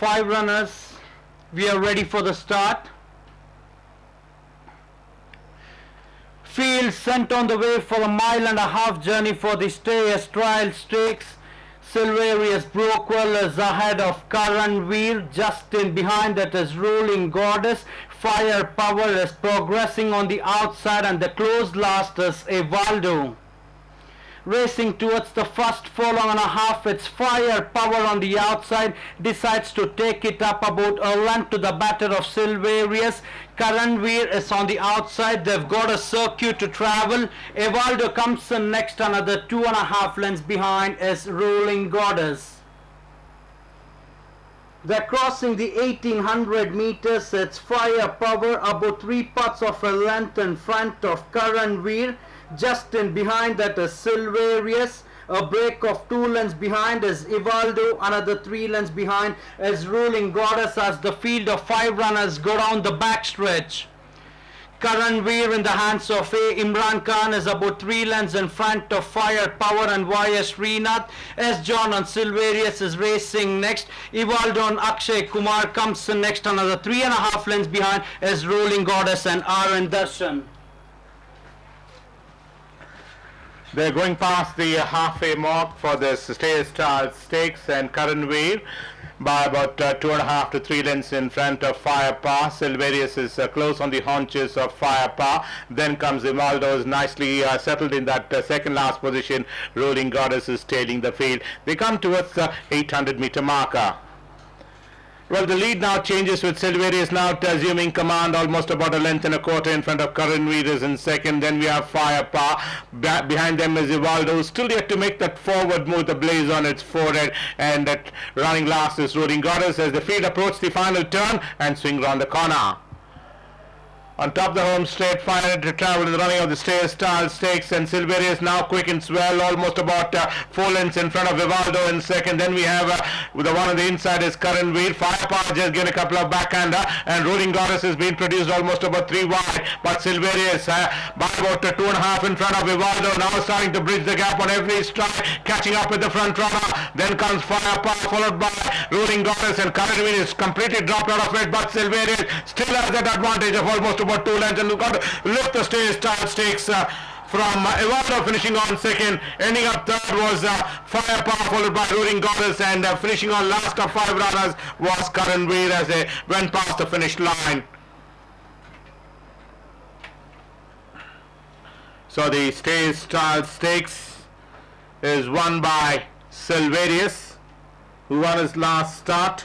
five runners. We are ready for the start. Field sent on the way for a mile and a half journey for the Stayers Trial Stakes. Silverius Brockwell is ahead of Karanveer, just in behind that is Ruling Goddess. Firepower is progressing on the outside and the close last is Evaldo. Racing towards the first furlong and a half, it's Firepower on the outside, decides to take it up about a length to the batter of Silverius. Karanveer is on the outside, they've got a circuit to travel. Evaldo comes in next, another two and a half lengths behind is Ruling Goddess. They're crossing the 1800 meters. It's firepower about three parts of a length in front of Karanveer. Just in behind that is Silverius. A break of two lengths behind is Ivaldo. Another three lengths behind is Ruling Goddess as the field of five runners go down the backstretch. Karanveer in the hands of A. Imran Khan is about three lengths in front of Firepower and Y.S. Srinath. S. John and Silverius is racing next. Ivaldo and Akshay Kumar comes in next another three and a half lengths behind is Ruling Goddess and R.N. Darshan. They're going past the halfway mark for the Stakes and current Karanveer by about uh, two and a half to three lengths in front of Firepower. Silverius is uh, close on the haunches of Firepower. Then comes Ivaldo is nicely uh, settled in that uh, second last position. Ruling Goddess is tailing the field. They come towards the 800 meter marker. Well, the lead now changes with Silverius now assuming command almost about a length and a quarter in front of Karanveer is in second. Then we have Firepower. Behind them is Ivaldo, still yet to make that forward move, the blaze on its forehead. And that running last is Ruling Goddess as the field approach the final turn and swing round the corner. On top of the home straight, final to travel in the running of the Stayers Trial Stakes and Silverius now quick and swell, almost about uh, four lengths in front of Vivaldo in second. Then we have uh, the one on the inside is Karanveer. Firepower just given a couple of backhander and Ruling Goddess has been produced almost about three wide. But Silverius uh, by about uh, two and a half in front of Vivaldo now starting to bridge the gap on every stride, catching up with the front runner. Then comes Firepower followed by Ruling Goddess and Karanveer is completely dropped out of it. But Silverius still has that advantage of almost about two lengths and got to lift the Stayers Trial Stakes uh, from uh, finishing on second, ending up third was uh, Firepower followed by Ruling Goddess and uh, finishing on last of five runners was Karanveer as they went past the finish line. So the Stayers Trial Stakes is won by Silverius who won his last start